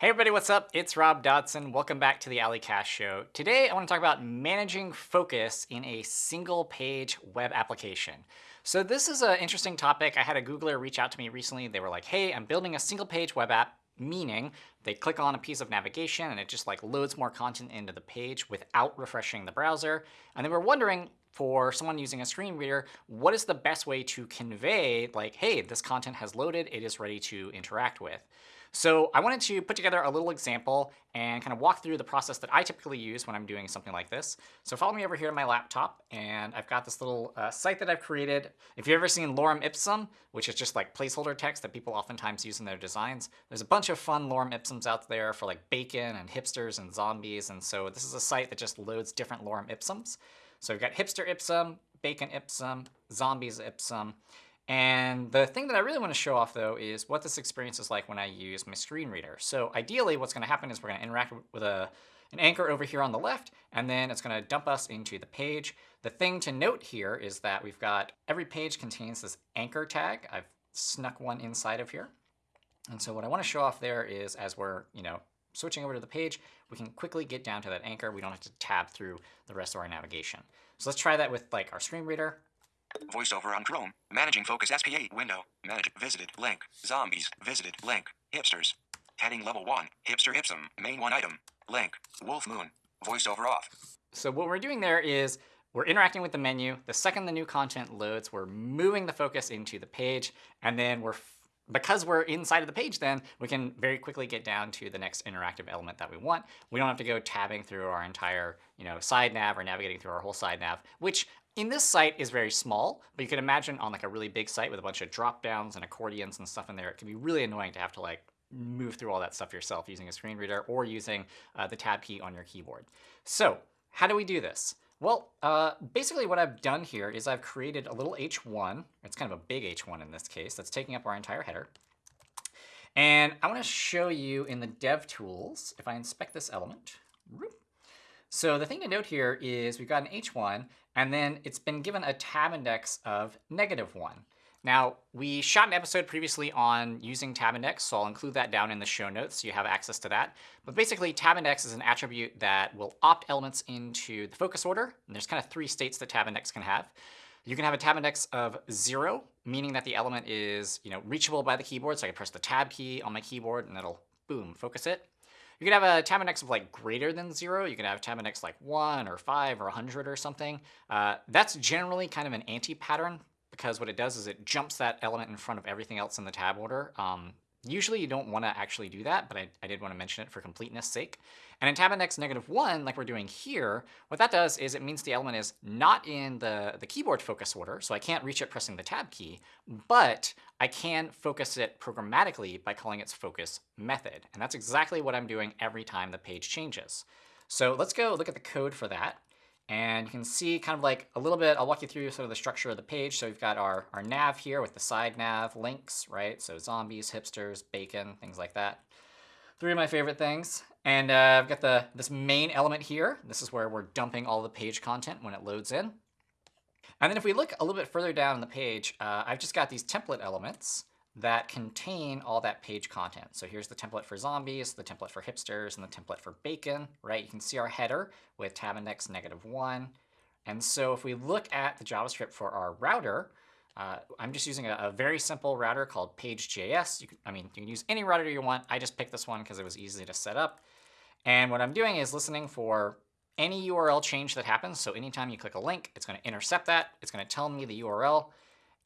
Hey everybody, what's up? It's Rob Dodson. Welcome back to the A11ycasts Show. Today I want to talk about managing focus in a single page web application. So this is an interesting topic. I had a Googler reach out to me recently. They were like, hey, I'm building a single page web app, meaning they click on a piece of navigation and it just like loads more content into the page without refreshing the browser. And they were wondering, for someone using a screen reader, what is the best way to convey like, hey, this content has loaded, it is ready to interact with. So I wanted to put together a little example and kind of walk through the process that I typically use when I'm doing something like this. So follow me over here to my laptop, and I've got this little uh, site that I've created. If you've ever seen lorem ipsum, which is just like placeholder text that people oftentimes use in their designs, there's a bunch of fun lorem ipsums out there for like bacon and hipsters and zombies. And so this is a site that just loads different lorem ipsums. So we've got hipster ipsum, bacon ipsum, zombies ipsum. And the thing that I really want to show off, though, is what this experience is like when I use my screen reader. So ideally, what's going to happen is we're going to interact with a, an anchor over here on the left, and then it's going to dump us into the page. The thing to note here is that we've got every page contains this anchor tag. I've snuck one inside of here. And so what I want to show off there is as we're, you know, switching over to the page, we can quickly get down to that anchor. We don't have to tab through the rest of our navigation. So let's try that with like our screen reader. VoiceOver on Chrome. Managing Focus SPA window. Manage visited link. Zombies visited link. Hipsters. Heading level 1. Hipster Ipsum. Main 1 item. Link. Wolf Moon. VoiceOver off. So what we're doing there is we're interacting with the menu. The second the new content loads, we're moving the focus into the page, and then we're because we're inside of the page then, we can very quickly get down to the next interactive element that we want. We don't have to go tabbing through our entire you know, side nav or navigating through our whole side nav, which in this site is very small, but you can imagine on like a really big site with a bunch of drop downs and accordions and stuff in there, it can be really annoying to have to like move through all that stuff yourself using a screen reader or using uh, the tab key on your keyboard. So how do we do this? Well, uh, basically what I've done here is I've created a little h1. It's kind of a big h1 in this case that's taking up our entire header. And I want to show you in the dev tools, if I inspect this element, so the thing to note here is we've got an h1, and then it's been given a tab index of negative 1. Now, we shot an episode previously on using tab index, so I'll include that down in the show notes so you have access to that. But basically, tab index is an attribute that will opt elements into the focus order. And there's kind of three states that tab index can have. You can have a tab index of 0, meaning that the element is you know, reachable by the keyboard. So I can press the tab key on my keyboard, and it'll, boom, focus it. You could have a tab index of like greater than zero. You can have tab index like one or five or 100 or something. Uh, that's generally kind of an anti-pattern because what it does is it jumps that element in front of everything else in the tab order. Um, Usually you don't want to actually do that, but I, I, did want to mention it for completeness sake. And in tab index negative 1, like we're doing here, what that does is it means the element is not in the, the keyboard focus order, so I can't reach it pressing the tab key, but I can focus it programmatically by calling its focus method. And that's exactly what I'm doing every time the page changes. So let's go look at the code for that. And you can see kind of like a little bit, I'll walk you through sort of the structure of the page. So we've got our, our nav here with the side nav links, right? So zombies, hipsters, bacon, things like that. Three of my favorite things. And uh, I've got the this main element here. This is where we're dumping all the page content when it loads in. And then if we look a little bit further down the page, uh, I've just got these template elements that contain all that page content. So here's the template for zombies, the template for hipsters, and the template for bacon, right? You can see our header with tab index negative 1. And so if we look at the JavaScript for our router, uh, I'm just using a, a, very simple router called page.js. Can, I mean, you can use any router you want. I just picked this one because it was easy to set up. And what I'm doing is listening for any URL change that happens. So anytime you click a link, it's going to intercept that. It's going to tell me the URL.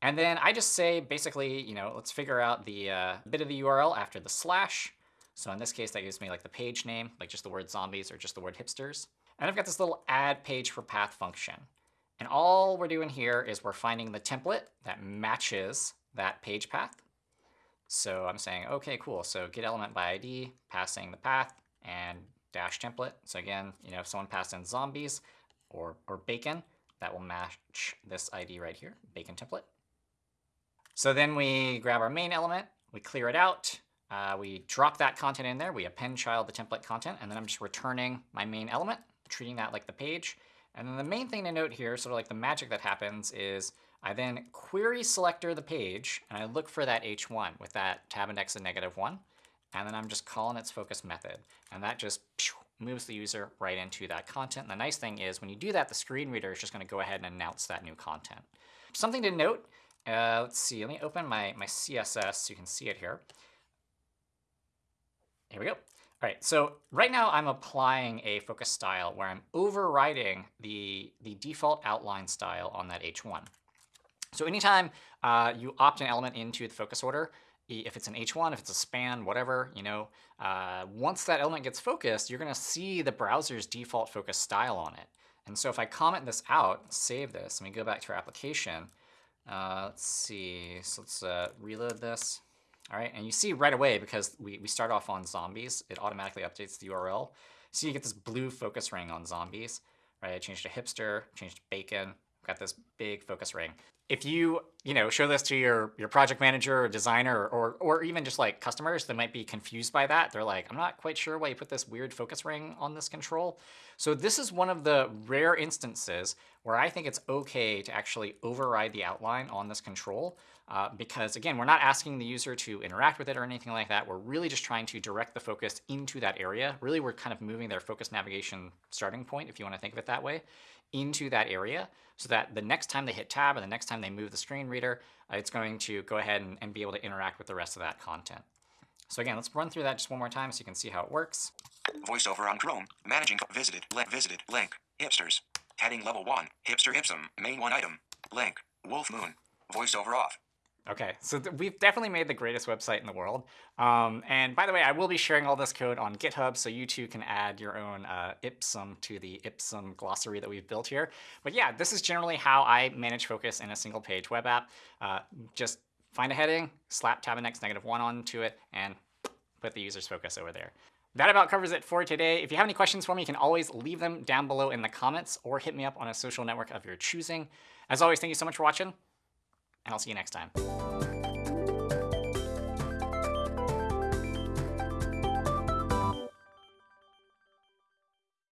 And then I just say, basically, you know, let's figure out the uh, bit of the URL after the slash. So in this case, that gives me like the page name, like just the word zombies or just the word hipsters. And I've got this little add page for path function. And all we're doing here is we're finding the template that matches that page path. So I'm saying, OK, cool. So get element by ID, passing the path, and dash template. So again, you know, if someone passed in zombies or, or bacon, that will match this ID right here, bacon template. So then we grab our main element, we clear it out, uh, we drop that content in there, we append child the template content, and then I'm just returning my main element, treating that like the page. And then the main thing to note here, sort of like the magic that happens, is I then query selector the page, and I look for that h1 with that tab index of negative 1. and then I'm just calling its focus method. And that just moves the user right into that content. And the nice thing is when you do that, the screen reader is just going to go ahead and announce that new content. Something to note, uh, let's see, let me open my, my CSS so you can see it here. Here we go. All right, so right now I'm applying a focus style where I'm overriding the, the default outline style on that H1. So anytime uh, you opt an element into the focus order, if it's an H1, if it's a span, whatever, you know, uh, once that element gets focused, you're going to see the browser's default focus style on it. And so if I comment this out, save this, let me go back to our application. Uh, let's see, so let's uh, reload this. All right, and you see right away, because we, we start off on zombies, it automatically updates the URL. So you get this blue focus ring on zombies, right? I changed to hipster, changed to bacon, got this big focus ring. If you you know show this to your your project manager or designer or or even just like customers that might be confused by that they're like i'm not quite sure why you put this weird focus ring on this control. So this is one of the rare instances where i think it's okay to actually override the outline on this control uh, because again we're not asking the user to interact with it or anything like that. We're really just trying to direct the focus into that area. Really we're kind of moving their focus navigation starting point if you want to think of it that way into that area so that the next time they hit tab or the next time they move the screen reader, uh, it's going to go ahead and, and be able to interact with the rest of that content. So again, let's run through that just one more time so you can see how it works. VoiceOver on Chrome, managing visited, link, visited, link, hipsters, heading level 1, hipster ipsum, main 1 item, link, wolf moon, voiceover off, Okay, so we've definitely made the greatest website in the world. Um, and by the way, I will be sharing all this code on GitHub, so you too can add your own uh, Ipsum to the Ipsum glossary that we've built here. But yeah, this is generally how I manage focus in a single page web app. Uh, just find a heading, slap tab index negative one onto it, and put the user's focus over there. That about covers it for today. If you have any questions for me, you can always leave them down below in the comments or hit me up on a social network of your choosing. As always, thank you so much for watching and I'll see you next time.